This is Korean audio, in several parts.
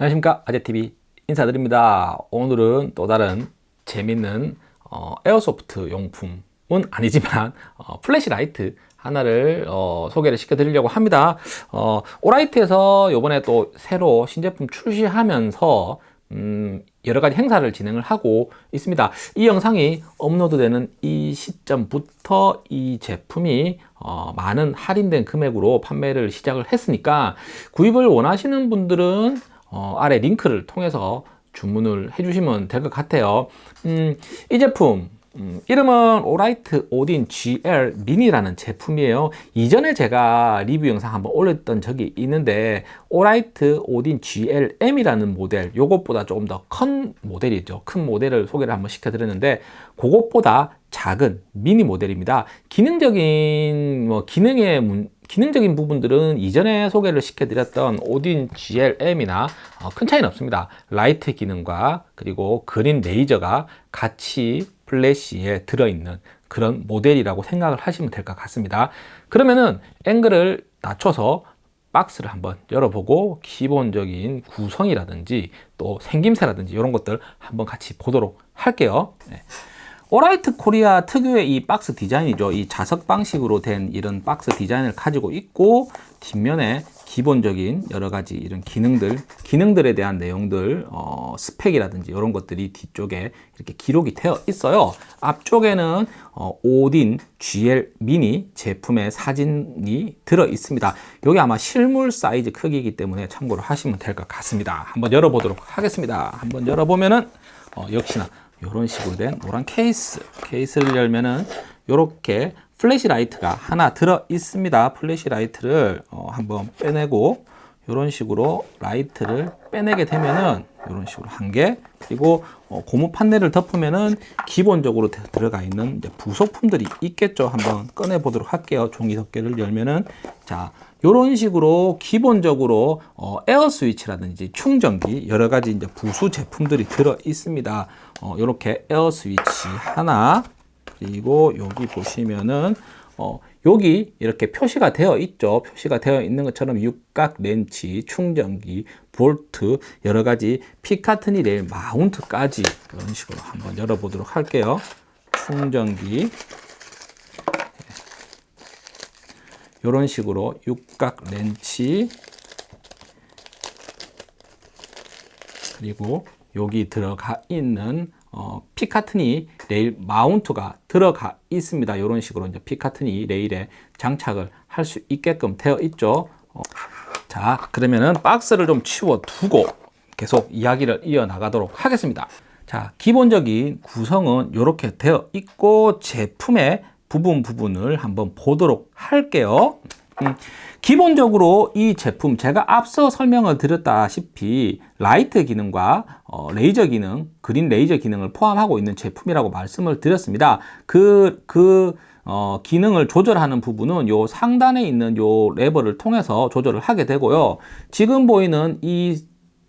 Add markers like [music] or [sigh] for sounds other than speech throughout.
안녕하십니까? 아재TV 인사드립니다. 오늘은 또 다른 재밌는 어, airsoft 용품은 아니지만 어, flashlight 하나를 어, 소개를 시켜 드리려고 합니다. 어, Olight에서 요번에 또 새로 신제품 출시하면서 음, 여러 가지 행사를 진행을 하고 있습니다. 이 영상이 업로드 되는 이 시점부터 이 제품이 어, 많은 할인된 금액으로 판매를 시작을 했으니까 구입을 원하시는 분들은 어, 아래 링크를 통해서 주문을 해주시면 될 것 같아요. 음, 이 제품 음, 이름은 오라이트 오딘 GL 미니라는 제품이에요. 이전에 제가 리뷰 영상 한번 올렸던 적이 있는데 Olight Odin GLM이라는 모델 요것보다 조금 더 큰 모델이죠. 큰 모델을 소개를 한번 시켜 드렸는데 그것보다 작은 미니 모델입니다. 기능적인 뭐 기능의 문, 기능적인 부분들은 이전에 소개를 시켜드렸던 Odin GLM이나 어, 큰 차이는 없습니다. 라이트 기능과 그리고 green 레이저가 같이 플래시에 들어있는 그런 모델이라고 생각을 하시면 될 것 같습니다. 그러면은 앵글을 낮춰서 박스를 한번 열어보고 기본적인 구성이라든지 또 생김새라든지 이런 것들 한번 같이 보도록 할게요. 네. Olight Korea 특유의 이 박스 디자인이죠. 이 자석 방식으로 된 이런 박스 디자인을 가지고 있고 뒷면에 기본적인 여러 가지 이런 기능들, 기능들에 대한 내용들, 어, 스펙이라든지 이런 것들이 뒤쪽에 이렇게 기록이 되어 있어요. 앞쪽에는 어, Odin GL Mini 제품의 사진이 들어 있습니다. 여기 아마 실물 사이즈 크기이기 때문에 참고로 하시면 될 것 같습니다. 한번 열어보도록 하겠습니다. 한번 열어보면은 어, 역시나 이런 식으로 된 노란 케이스. 케이스를 열면은 이렇게 flashlight가 하나 들어 있습니다. flashlight를 어, 한번 빼내고 이런 식으로 라이트를 빼내게 되면은 이런 식으로 한 개 그리고 어, 고무 판넬을 덮으면은 기본적으로 들어가 있는 부속품들이 있겠죠. 한번 꺼내 보도록 할게요. 종이 덮개를 열면은. 자 이런 식으로 기본적으로 어, 에어 스위치라든지 충전기 여러 가지 이제 부수 제품들이 들어 있습니다. 어, 이렇게 에어 스위치 하나 그리고 여기 보시면은 어, 여기 이렇게 표시가 되어 있죠. 표시가 되어 있는 것처럼 육각 렌치, 충전기, 볼트, 여러 가지 Picatinny rail mount까지 이런 식으로 한번 열어보도록 할게요. 충전기 이런 식으로 육각 렌치 그리고 여기 들어가 있는 어, 피카트니 레일 마운트가 들어가 있습니다. 이런 식으로 이제 피카트니 레일에 장착을 할 수 있게끔 되어 있죠. 어, 자, 그러면은 박스를 좀 치워 두고 계속 이야기를 이어 나가도록 하겠습니다. 자, 기본적인 구성은 이렇게 되어 있고 제품의 부분 부분을 한번 보도록 할게요. 음, 기본적으로 이 제품 제가 앞서 설명을 드렸다시피 라이트 기능과 어, 레이저 기능, green 레이저 기능을 포함하고 있는 제품이라고 말씀을 드렸습니다. 그, 그 어, 기능을 조절하는 부분은 요 상단에 있는 요 레버를 통해서 조절을 하게 되고요. 지금 보이는 이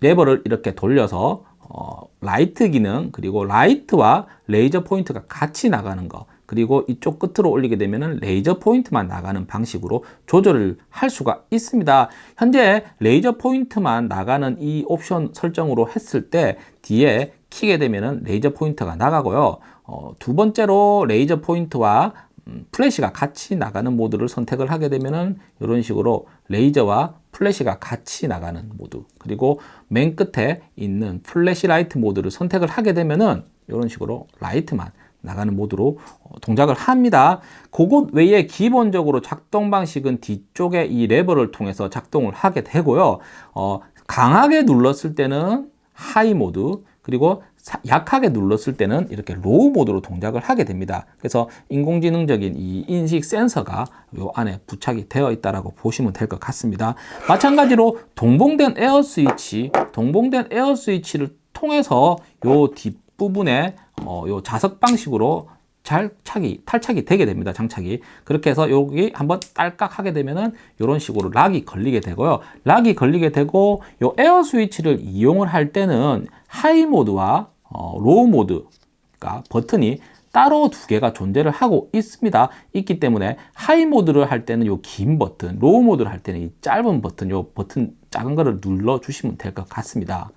레버를 이렇게 돌려서 어, 라이트 기능 그리고 라이트와 레이저 포인트가 같이 나가는 거 그리고 이쪽 끝으로 올리게 되면 레이저 포인트만 나가는 방식으로 조절을 할 수가 있습니다. 현재 레이저 포인트만 나가는 이 옵션 설정으로 했을 때 뒤에 키게 되면 레이저 포인트가 나가고요. 어, 두 번째로 레이저 포인트와 음, 플래시가 같이 나가는 모드를 선택을 하게 되면 이런 식으로 레이저와 플래시가 같이 나가는 모드 그리고 맨 끝에 있는 flashlight 모드를 선택을 하게 되면 이런 식으로 라이트만 나가는 모드로 어, 동작을 합니다. 그것 외에 기본적으로 작동 방식은 뒤쪽에 이 레버를 통해서 작동을 하게 되고요. 어, 강하게 눌렀을 때는 high 모드 그리고 약하게 눌렀을 때는 이렇게 low 모드로 동작을 하게 됩니다. 그래서 인공지능적인 이 인식 센서가 요 안에 부착이 되어 있다고 보시면 될 것 같습니다. 마찬가지로 동봉된 에어 스위치, 동봉된 에어 스위치를 통해서 요 뒷부분에 어, 요 자석 방식으로 잘 착이 탈착이 되게 됩니다 장착이 그렇게 해서 여기 한번 딸깍 하게 되면은 이런 식으로 lock이 걸리게 되고요 lock이 걸리게 되고 요 에어 스위치를 이용을 할 때는 high 모드와 어, low 모드가 버튼이 따로 두 개가 존재를 하고 있습니다. 있기 때문에 high 모드를 할 때는 요 긴 버튼, low 모드를 할 때는 이 짧은 버튼, 요 버튼 작은 거를 눌러 주시면 될 것 같습니다.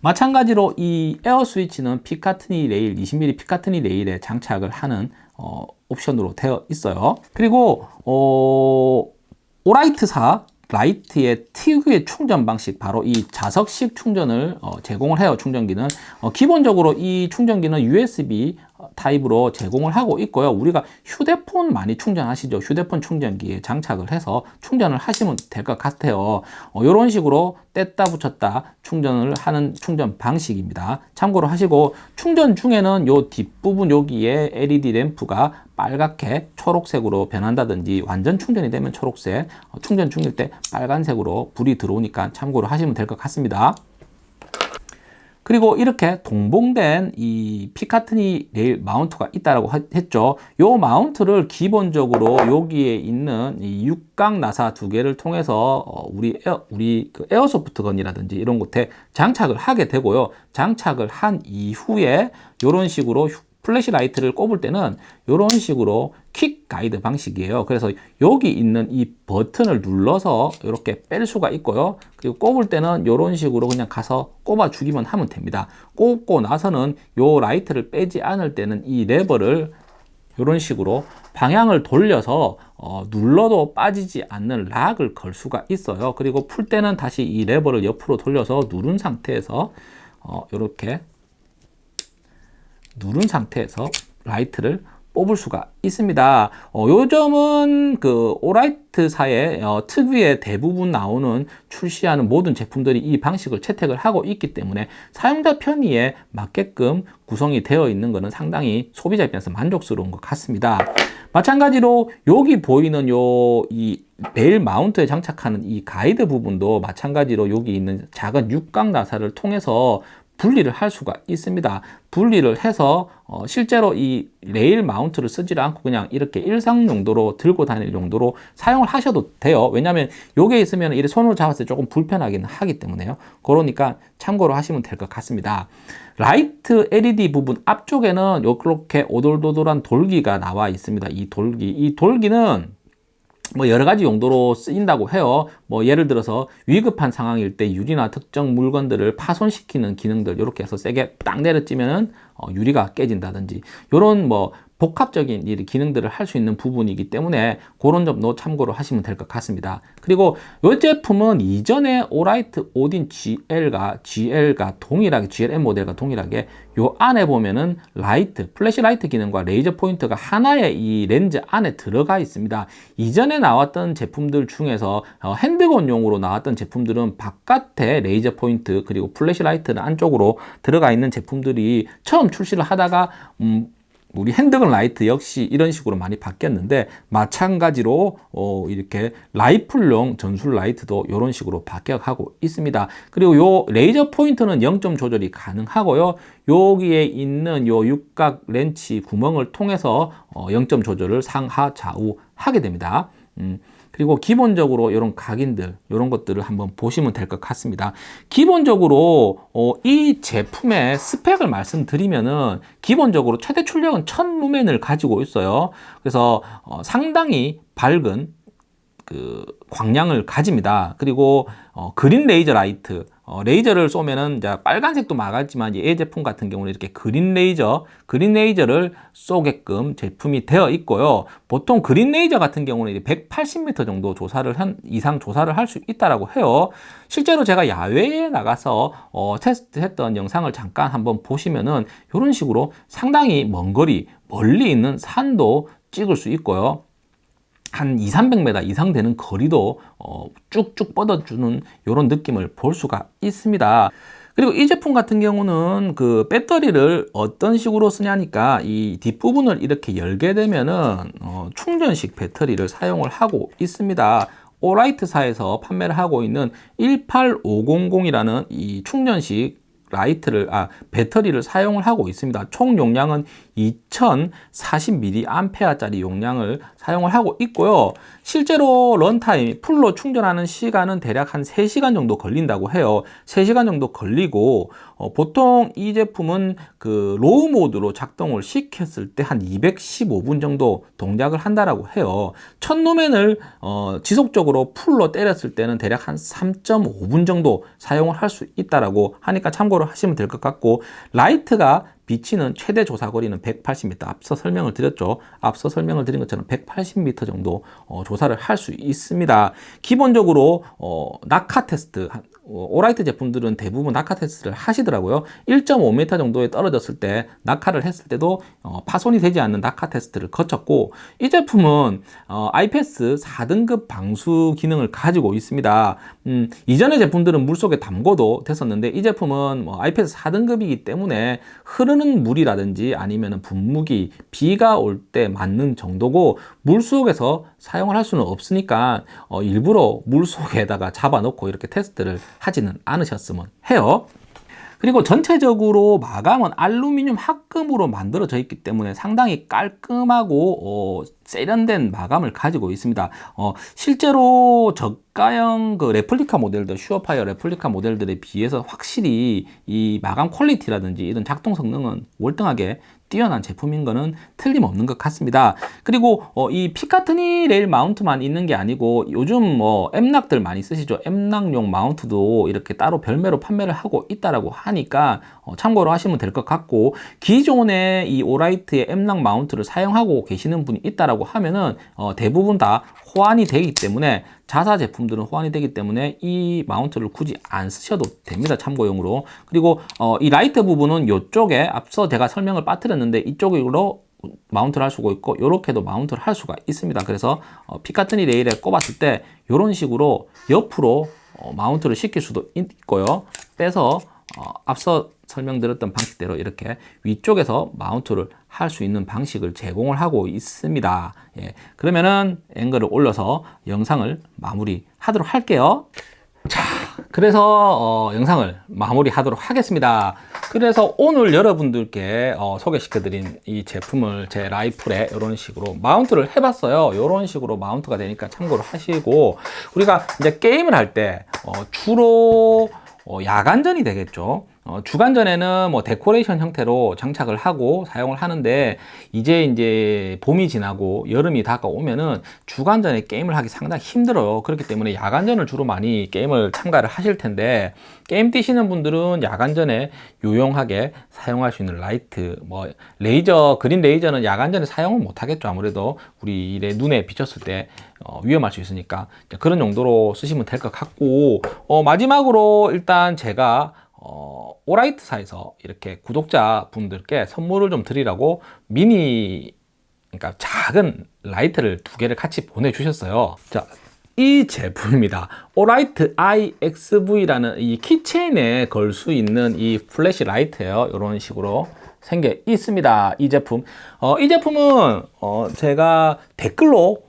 마찬가지로 이 에어 스위치는 Picatinny 레일 20mm Picatinny 레일에 장착을 하는 어, 옵션으로 되어 있어요. 그리고 어, Olight사 라이트의 특유의 충전 방식 바로 이 자석식 충전을 어, 제공을 해요 충전기는 어, 기본적으로 이 충전기는 USB 타입으로 제공을 하고 있고요. 우리가 휴대폰 많이 충전하시죠? 휴대폰 충전기에 장착을 해서 충전을 하시면 될 것 같아요. 어, 이런 식으로 뗐다 붙였다 충전을 하는 충전 방식입니다. 참고로 하시고 충전 중에는 요 뒷부분 여기에 LED 램프가 빨갛게 초록색으로 변한다든지 완전 충전이 되면 초록색 어, 충전 중일 때 빨간색으로 불이 들어오니까 참고로 하시면 될 것 같습니다 그리고 이렇게 동봉된 이 Picatinny 레일 mount가 있다라고 했죠. 요 mount를 기본적으로 여기에 있는 이 육각 나사 두 개를 통해서 어, 우리 에어, 우리 그 airsoft gun이라든지 이런 곳에 장착을 하게 되고요. 장착을 한 이후에 이런 식으로 flashlight를 꼽을 때는 이런 식으로 quick 가이드 방식이에요. 그래서 여기 있는 이 버튼을 눌러서 이렇게 뺄 수가 있고요. 그리고 꼽을 때는 이런 식으로 그냥 가서 꼽아 주기만 하면 됩니다. 꼽고 나서는 이 라이트를 빼지 않을 때는 이 레버를 이런 식으로 방향을 돌려서 어, 눌러도 빠지지 않는 lock을 걸 수가 있어요. 그리고 풀 때는 다시 이 레버를 옆으로 돌려서 누른 상태에서 어, 이렇게 누른 상태에서 라이트를 뽑을 수가 있습니다. 어, 요 점은 그 Olight사의 어, 특유의 대부분 나오는 출시하는 모든 제품들이 이 방식을 채택을 하고 있기 때문에 사용자 편의에 맞게끔 구성이 되어 있는 것은 상당히 소비자 입장에서 만족스러운 것 같습니다. 마찬가지로 여기 보이는 요이 레일 mount에 장착하는 이 가이드 부분도 마찬가지로 여기 있는 작은 육각 나사를 통해서 분리를 할 수가 있습니다. 분리를 해서 어, 실제로 이 레일 mount를 쓰지 않고 그냥 이렇게 일상 용도로 들고 다닐 용도로 사용을 하셔도 돼요. 왜냐하면 요게 있으면 이 손으로 잡았을 때 조금 불편하긴 하기 때문에요. 그러니까 참고로 하시면 될 것 같습니다. 라이트 LED 부분 앞쪽에는 이렇게 오돌도돌한 돌기가 나와 있습니다. 이 돌기, 이 돌기는 뭐 여러 가지 용도로 쓰인다고 해요. 뭐 예를 들어서 위급한 상황일 때 유리나 특정 물건들을 파손시키는 기능들 이렇게 해서 세게 딱 내려찌면은 어, 유리가 깨진다든지 이런 뭐 복합적인 기능들을 할 수 있는 부분이기 때문에 그런 점도 참고로 하시면 될 것 같습니다. 그리고 이 제품은 이전에 Olight Odin GL과 GL과 동일하게 GLM 모델과 동일하게 요 안에 보면은 라이트, flashlight 기능과 레이저 포인트가 하나의 이 렌즈 안에 들어가 있습니다. 이전에 나왔던 제품들 중에서 어, handgun용으로 나왔던 제품들은 바깥에 레이저 포인트 그리고 flashlight는 안쪽으로 들어가 있는 제품들이 처음 출시를 하다가 음, 우리 handgun 라이트 역시 이런 식으로 많이 바뀌었는데 마찬가지로 어 이렇게 라이플용 전술 라이트도 이런 식으로 바뀌어가고 있습니다. 그리고 요 레이저 포인트는 0점 조절이 가능하고요. 여기에 있는 요 육각 렌치 구멍을 통해서 어 0점 조절을 상하 좌우 하게 됩니다. 음. 그리고 기본적으로 이런 각인들 이런 것들을 한번 보시면 될 것 같습니다. 기본적으로 어, 이 제품의 스펙을 말씀드리면은 기본적으로 최대 출력은 1000 루멘을 가지고 있어요. 그래서 어, 상당히 밝은 그 광량을 가집니다 그리고 어, green 레이저 라이트 어, 레이저를 쏘면은 이제 빨간색도 많았지만 이 제품 같은 경우는 이렇게 green 레이저, green 레이저를 쏘게끔 제품이 되어 있고요. 보통 green 레이저 같은 경우는 180m 정도 조사를 한 이상 조사를 할 수 있다라고 해요. 실제로 제가 야외에 나가서 어, 테스트했던 영상을 잠깐 한번 보시면은 이런 식으로 상당히 먼 거리, 멀리 있는 산도 찍을 수 있고요. 한 2, 300m 이상 되는 거리도 어, 쭉쭉 뻗어주는 이런 느낌을 볼 수가 있습니다. 그리고 이 제품 같은 경우는 그 배터리를 어떤 식으로 쓰냐니까 이 뒷부분을 이렇게 열게 되면은 어, 충전식 배터리를 사용을 하고 있습니다. 오라이트사에서 판매를 하고 있는 18500이라는 이 충전식 라이트를 아 배터리를 사용을 하고 있습니다 총 용량은 2040mAh짜리 용량을 사용을 하고 있고요. 실제로 runtime full로 충전하는 시간은 대략 한 3시간 정도 걸린다고 해요. 3시간 정도 걸리고 어, 보통 이 제품은 그 low mode로 작동을 시켰을 때 한 215분 정도 동작을 한다라고 해요. 천 루멘을 어, 지속적으로 full로 때렸을 때는 대략 한 3.5분 정도 사용을 할 수 있다라고 하니까 참고로 하시면 될 것 같고 라이트가 비치는 최대 조사 거리는 180m. 앞서 설명을 드렸죠. 앞서 설명을 드린 것처럼 180m 정도 어, 조사를 할 수 있습니다. 기본적으로 어, 낙하 테스트 어, Olight 제품들은 대부분 낙하 테스트를 하시더라고요. 1.5m 정도에 떨어졌을 때 낙하를 했을 때도 어, 파손이 되지 않는 낙하 테스트를 거쳤고 이 제품은 어, IPX 4등급 방수 기능을 가지고 있습니다. 음, 이전의 제품들은 물속에 담궈도 됐었는데 이 제품은 뭐 IPS 4등급이기 때문에 흐르는 물이라든지 아니면 분무기, 비가 올 때 맞는 정도고 물속에서 사용을 할 수는 없으니까 어, 일부러 물속에다가 잡아놓고 이렇게 테스트를 하지는 않으셨으면 해요. 그리고 전체적으로 마감은 알루미늄 합금으로 만들어져 있기 때문에 상당히 깔끔하고 어, 세련된 마감을 가지고 있습니다. 어, 실제로 저가형 그 레플리카 모델들, SureFire replica 모델들에 비해서 확실히 이 마감 quality라든지 이런 작동 성능은 월등하게 뛰어난 제품인 거는 틀림없는 것 같습니다. 그리고 어, 이 Picatinny 레일 mount만 있는 게 아니고 요즘 뭐 M-LOK들 많이 쓰시죠. M-LOK용 mount도 이렇게 따로 별매로 판매를 하고 있다라고 하니까 어, 참고로 하시면 될 것 같고 기존에 이 Olight의 M-LOK mount를 사용하고 계시는 분이 있다라고 하면은 어, 대부분 다 호환이 되기 때문에 자사 제품들은 호환이 되기 때문에 이 마운트를 굳이 안 쓰셔도 됩니다 참고용으로. 그리고 어, 이 라이트 부분은 이쪽에 앞서 제가 설명을 빠뜨렸는데 이쪽으로 마운트를 할 수가 있고 이렇게도 마운트를 할 수가 있습니다. 그래서 어, Picatinny 레일에 꼽았을 때 이런 식으로 옆으로 어, 마운트를 시킬 수도 있고요. 빼서 어, 앞서 설명드렸던 방식대로 이렇게 위쪽에서 마운트를 할 수 있는 방식을 제공을 하고 있습니다. 예, 그러면은 앵글을 올려서 영상을 마무리 하도록 할게요. 자, 그래서 어, 영상을 마무리 하도록 하겠습니다. 그래서 오늘 여러분들께 어, 소개시켜 드린 이 제품을 제 라이플에 이런 식으로 마운트를 해봤어요. 이런 식으로 마운트가 되니까 참고로 하시고 우리가 이제 게임을 할때 어, 주로 어, 야간전이 되겠죠. 어, 주간전에는 뭐 데코레이션 형태로 장착을 하고 사용을 하는데 이제 이제 봄이 지나고 여름이 다가오면은 주간전에 게임을 하기 상당히 힘들어요. 그렇기 때문에 야간전을 주로 많이 게임을 참가를 하실 텐데 게임 뛰시는 분들은 야간전에 유용하게 사용할 수 있는 라이트 뭐 레이저 그린 레이저는 야간전에 사용을 못 하겠죠. 아무래도 우리 눈에 비쳤을 때 어, 위험할 수 있으니까 그런 용도로 쓰시면 될 것 같고 어, 마지막으로 일단 제가 어, 오라이트사에서 이렇게 구독자 분들께 선물을 좀 드리라고 미니 그러니까 작은 라이트를 두 개를 같이 보내주셨어요. 자, 이 제품입니다. 오라이트 IXV라는 이 keychain에 걸 수 있는 이 flashlight예요. 이런 식으로 생겨 있습니다. 이 제품. 어, 이 제품은 어, 제가 댓글로 음,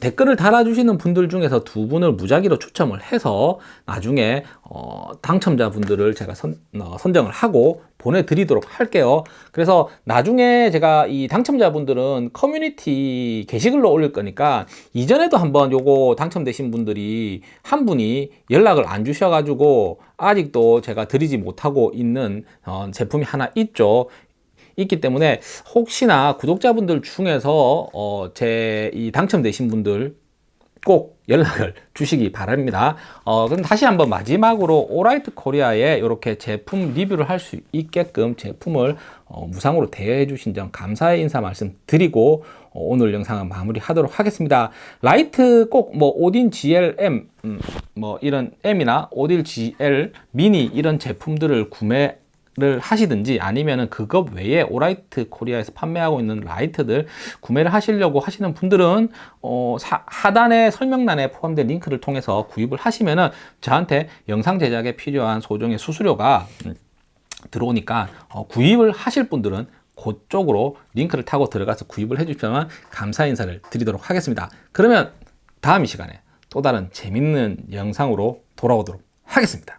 댓글을 달아주시는 분들 중에서 두 분을 무작위로 추첨을 해서 나중에 어, 당첨자분들을 제가 선, 어, 선정을 하고 보내드리도록 할게요. 그래서 나중에 제가 이 당첨자분들은 커뮤니티 게시글로 올릴 거니까 이전에도 한번 요거 당첨되신 분들이 한 분이 연락을 안 주셔가지고 아직도 제가 드리지 못하고 있는 어, 제품이 하나 있죠. 있기 때문에 혹시나 구독자분들 중에서 어, 제 이 당첨되신 분들 꼭 연락을 [laughs] 주시기 바랍니다. 어, 그럼 다시 한번 마지막으로 오라이트 코리아에 이렇게 제품 리뷰를 할 수 있게끔 제품을 어, 무상으로 대여해 주신 점 감사의 인사 말씀 드리고 어, 오늘 영상은 마무리 하도록 하겠습니다. 라이트 꼭 뭐 오딘 GLM 음, 뭐 이런 M이나 오딘 GL 미니 이런 제품들을 구매 를 하시든지 아니면은 그것 외에 오라이트 코리아에서 판매하고 있는 라이트들 구매를 하시려고 하시는 분들은 어, 사, 하단의 설명란에 포함된 링크를 통해서 구입을 하시면은 저한테 영상 제작에 필요한 소정의 수수료가 음, 들어오니까 어, 구입을 하실 분들은 그쪽으로 링크를 타고 들어가서 구입을 해주시면 감사 인사를 드리도록 하겠습니다. 그러면 다음 이 시간에 또 다른 재밌는 영상으로 돌아오도록 하겠습니다.